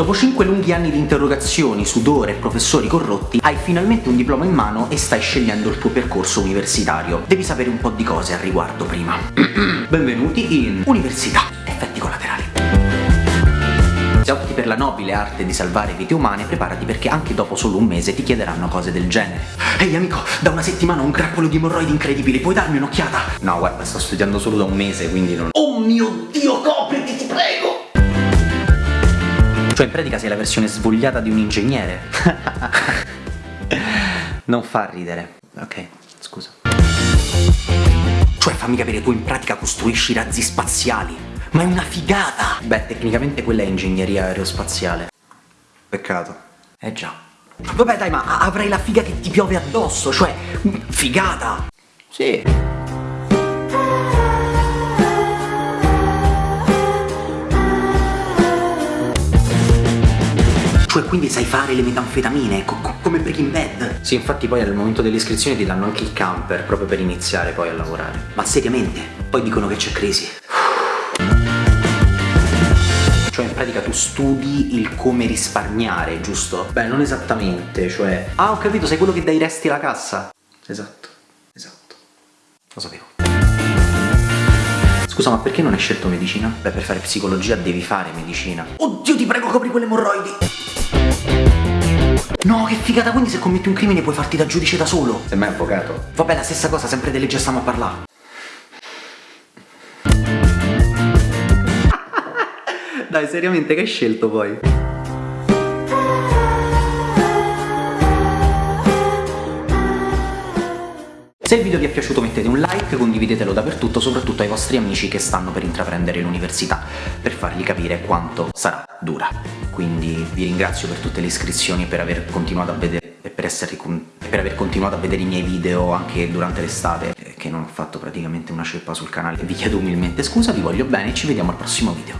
Dopo 5 lunghi anni di interrogazioni, sudore e professori corrotti, hai finalmente un diploma in mano e stai scegliendo il tuo percorso universitario. Devi sapere un po' di cose al riguardo prima. Benvenuti in Università. Effetti collaterali. Se opti per la nobile arte di salvare vite umane, preparati perché anche dopo solo un mese ti chiederanno cose del genere. Ehi amico, da una settimana ho un grappolo di emorroidi incredibili, puoi darmi un'occhiata? No, guarda, sto studiando solo da un mese, quindi non... Oh mio Dio, copriti, ti prego! Cioè in pratica sei la versione svogliata di un ingegnere. non fa ridere. Ok, scusa. Cioè fammi capire, tu in pratica costruisci razzi spaziali. Ma è una figata! Beh, tecnicamente quella è ingegneria aerospaziale. Peccato. Eh già. Vabbè dai, ma avrai la figa che ti piove addosso, cioè, figata! Sì. Cioè quindi sai fare le metanfetamine, co come Breaking Bad? Sì, infatti poi al momento dell'iscrizione ti danno anche il camper, proprio per iniziare poi a lavorare. Ma seriamente? Poi dicono che c'è crisi. Cioè in pratica tu studi il come risparmiare, giusto? Beh, non esattamente, cioè... Ah, ho capito, sei quello che dai resti alla cassa. Esatto, esatto. Lo sapevo. Scusa, ma perché non hai scelto medicina? Beh, per fare psicologia devi fare medicina. Oddio, ti prego, copri quelle emorroidi! No, che figata, quindi se commetti un crimine puoi farti da giudice da solo. Sei mai avvocato? Vabbè, la stessa cosa, sempre delle leggi stiamo a parlare. Dai, seriamente, che hai scelto poi? Se il video vi è piaciuto mettete un like, condividetelo dappertutto, soprattutto ai vostri amici che stanno per intraprendere l'università, per fargli capire quanto sarà dura. Quindi vi ringrazio per tutte le iscrizioni e per aver continuato a vedere e per, essere, per aver continuato a vedere i miei video anche durante l'estate, che non ho fatto praticamente una ceppa sul canale. Vi chiedo umilmente scusa, vi voglio bene e ci vediamo al prossimo video.